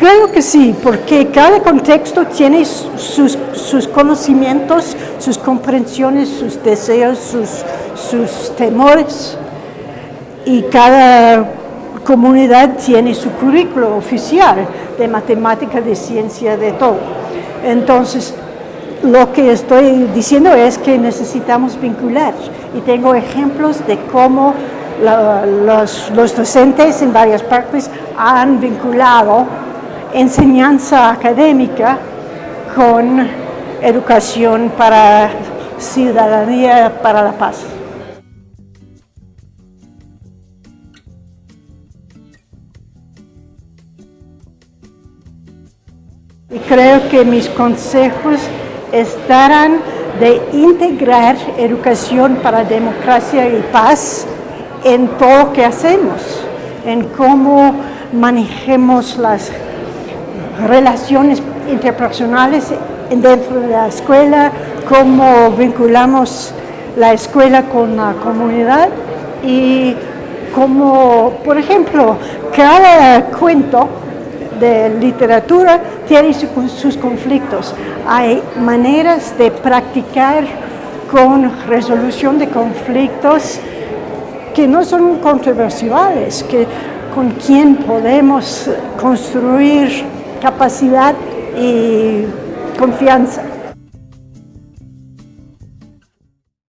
Creo que sí, porque cada contexto tiene sus, sus conocimientos, sus comprensiones, sus deseos, sus, sus temores y cada comunidad tiene su currículo oficial de matemática, de ciencia, de todo. Entonces, lo que estoy diciendo es que necesitamos vincular y tengo ejemplos de cómo los, los docentes en varias partes han vinculado enseñanza académica con educación para ciudadanía para la paz. Y creo que mis consejos estarán de integrar educación para democracia y paz en todo lo que hacemos, en cómo manejemos las relaciones interpersonales dentro de la escuela, cómo vinculamos la escuela con la comunidad y cómo, por ejemplo, cada cuento de literatura tiene sus conflictos. Hay maneras de practicar con resolución de conflictos que no son controversiales, que con quien podemos construir capacidad y confianza.